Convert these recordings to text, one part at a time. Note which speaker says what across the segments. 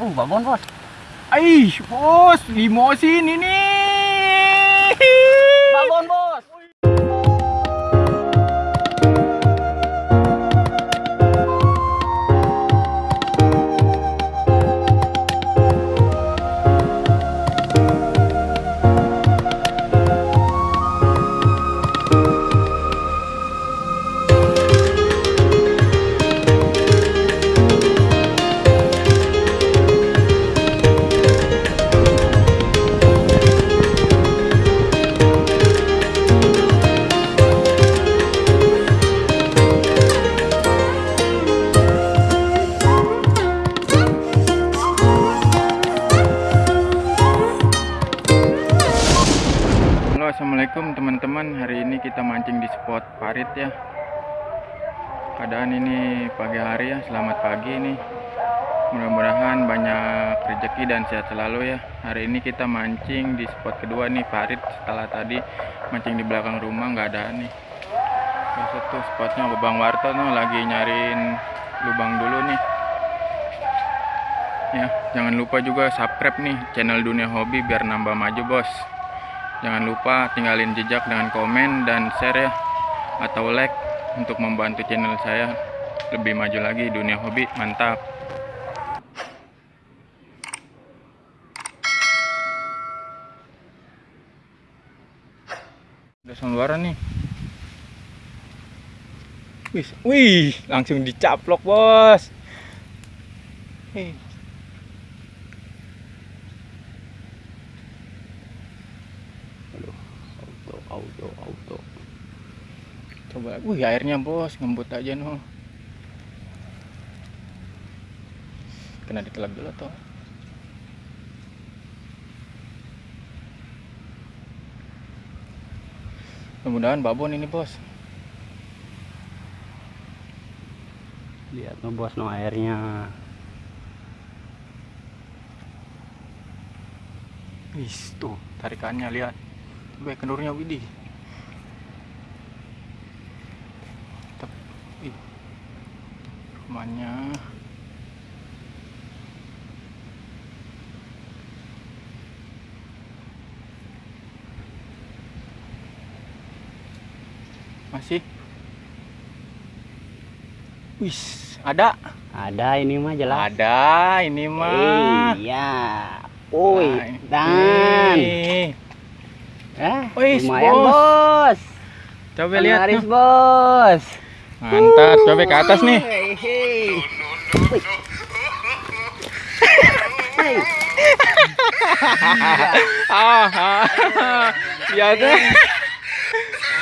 Speaker 1: Oh, babon bos.
Speaker 2: Aish, bos, limosin ini.
Speaker 1: Babon bos.
Speaker 2: Parit ya. Keadaan ini pagi hari ya. Selamat pagi nih. Mudah-mudahan banyak rezeki dan sehat selalu ya. Hari ini kita mancing di spot kedua nih parit. Setelah tadi mancing di belakang rumah nggak ada nih. Biasa tuh spotnya Bang Warto tuh lagi nyariin lubang dulu nih. Ya, jangan lupa juga subscribe nih channel Dunia Hobi biar nambah maju, Bos. Jangan lupa tinggalin jejak dengan komen dan share ya atau like untuk membantu channel saya lebih maju lagi dunia hobi. Mantap. Udah sambaran nih. Wih, wih, langsung dicaplok, Bos. Hei. auto auto coba. Wih airnya bos. Ngembut aja no kena ditelak dulu toh mudah-mudahan babon ini bos.
Speaker 1: Lihat no bos no airnya.
Speaker 2: wis tuh. Tarikannya lihat. Baik kendurnya widih ih. rumahnya masih wis ada
Speaker 1: Ada ini mah jelas.
Speaker 2: ada ini mah
Speaker 1: Iya. Oi,
Speaker 2: Nah,
Speaker 1: dan eh
Speaker 2: Wis,
Speaker 1: lumayan
Speaker 2: bos.
Speaker 1: bos.
Speaker 2: coba lihat tuh.
Speaker 1: bos.
Speaker 2: Mantap coba ke atas nih
Speaker 1: Hei,
Speaker 2: ah, tuh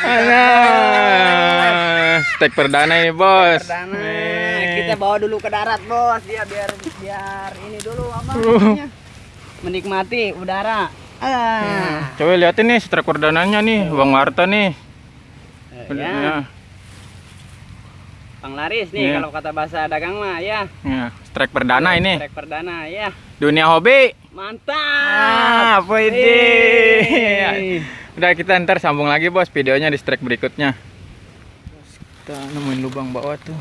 Speaker 2: Nah, stek perdana ini bos.
Speaker 1: Perdana.
Speaker 2: Nih.
Speaker 1: Kita bawa dulu ke darat bos. Dia biar biar ini dulu apa
Speaker 2: Uh.
Speaker 1: namanya? Menikmati udara. Ah.
Speaker 2: Coba liatin nih stek perdananya nih, Bang Warta nih.
Speaker 1: Ya.
Speaker 2: Ya,
Speaker 1: Bang Laris nih
Speaker 2: Iya.
Speaker 1: kalau kata bahasa dagang mah ya.
Speaker 2: ya, strike perdana ini.
Speaker 1: Trek perdana ya.
Speaker 2: Dunia hobi.
Speaker 1: Mantap.
Speaker 2: Ah, apa ini? Udah kita ntar sambung lagi bos videonya di strike berikutnya. Kita nemuin lubang bawah tuh.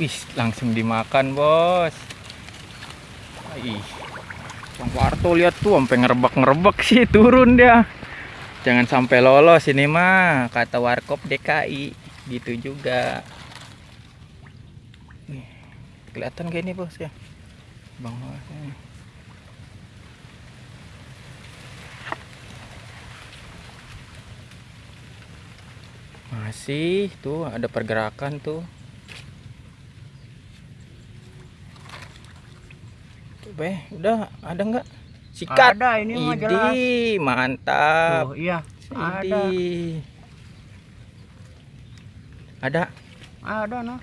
Speaker 2: Ih, langsung dimakan bos. Ih, Bang Warto lihat tuh sampai ngerebek-ngerebek sih turun dia. Jangan sampai lolos ini mah kata Warkop DKI gitu juga. Nih, kelihatan kayak ini bos ya, bang. Warto. Masih tuh ada pergerakan tuh. Coba ya, udah ada nggak? Sikat.
Speaker 1: Ada ini mah jelas.
Speaker 2: Mantap.
Speaker 1: Tuh, iya. Ada.
Speaker 2: Ada.
Speaker 1: Ada no.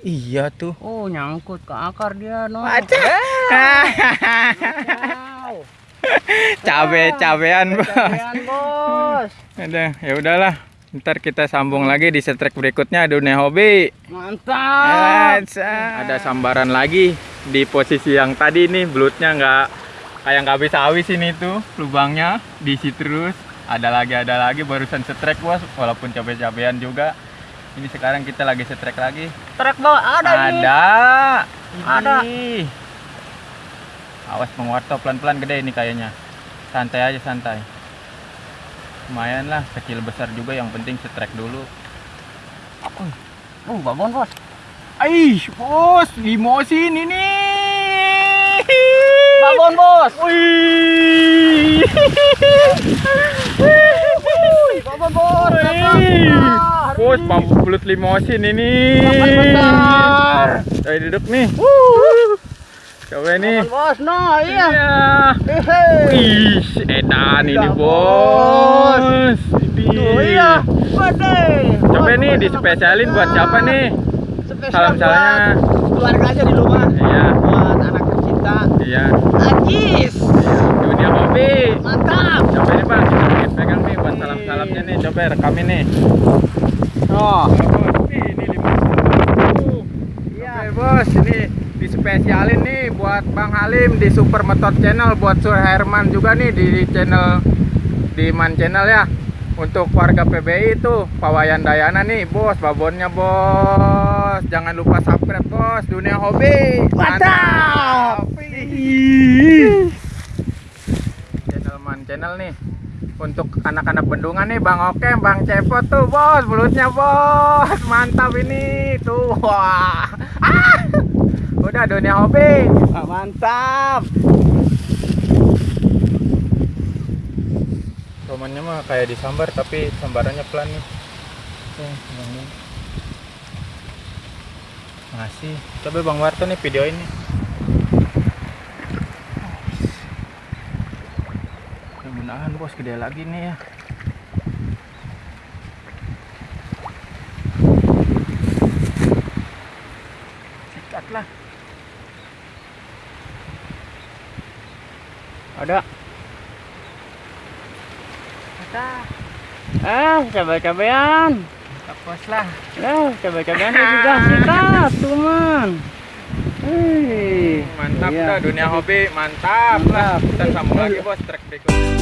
Speaker 2: Iya tuh.
Speaker 1: Oh, nyangkut ke akar dia no.
Speaker 2: Ada.
Speaker 1: Wow.
Speaker 2: Cabe-cabean, Bos.
Speaker 1: Cabean, bos.
Speaker 2: Ada, ya udahlah. Ntar kita sambung lagi di setrek berikutnya dunia hobi.
Speaker 1: Mantap.
Speaker 2: Ada sambaran lagi di posisi yang tadi nih belutnya nggak kayak nggak habis habis ini tuh lubangnya diisi terus. Ada lagi ada lagi barusan setrek bos. Walaupun capek-capekan juga. Ini sekarang kita lagi setrek lagi.
Speaker 1: Truk bos, ada, ini.
Speaker 2: ada.
Speaker 1: Ada.
Speaker 2: Ih. awas penguarto pelan-pelan gede ini kayaknya. Santai aja santai. Lumayan lah kecil besar juga. Yang penting setrek dulu.
Speaker 1: Oh, babon bos.
Speaker 2: Aish, bos, limosin ini.
Speaker 1: Babon bos.
Speaker 2: Wih.
Speaker 1: Babon bos.
Speaker 2: Bos, pampu belut limosin ini.
Speaker 1: besar.
Speaker 2: Ayo duduk nih. Coba.
Speaker 1: Babon bos, no, iya.
Speaker 2: Iya.
Speaker 1: Hehe.
Speaker 2: Wih, edan ini
Speaker 1: Iya,
Speaker 2: bos. Ini.
Speaker 1: Iya.
Speaker 2: Coba nih dispesialin buat siapa nih?
Speaker 1: Spesial
Speaker 2: Salam-salamnya.
Speaker 1: buat keluarga aja di rumah.
Speaker 2: Iya. Iya.
Speaker 1: Ajis.
Speaker 2: Iya. Dunia hobi.
Speaker 1: Mantap.
Speaker 2: Coba nih bang, kita pegang nih buat salam-salamnya nih. Coba rekamin nih.
Speaker 1: Oh.
Speaker 2: ini lima
Speaker 1: Iya.
Speaker 2: Oke bos, ini dispesialin nih buat Bang Halim di Super Metot Channel, buat Sur Herman juga nih di channel di Man Channel ya. Untuk warga PBI itu Pawayan Dayana nih bos, babonnya bos. Jangan lupa subscribe bos, dunia hobi.
Speaker 1: Mantap.
Speaker 2: Channel Man Channel nih. Untuk anak-anak bendungan nih Bang Oke, Bang Cepot tuh bos, mulutnya bos, mantap ini. Tuh, wah, ah, udah dunia hobi,
Speaker 1: Mantap.
Speaker 2: Romannya mah kayak disambar tapi sambarannya pelan nih, Lim. masih, coba Bang Warto nih videoin nih. Mudah-mudahan bos gede lagi nih ya. Sikat lah.
Speaker 1: Ada. Eh, coba-cobayan.
Speaker 2: Kapos lah.
Speaker 1: Eh, coba-cobayan juga sikat, teman. Hei.
Speaker 2: Mantap
Speaker 1: Iya.
Speaker 2: dah dunia hobi, mantap, lah.
Speaker 1: Mantap.
Speaker 2: Kita sambung lagi bos track berikutnya.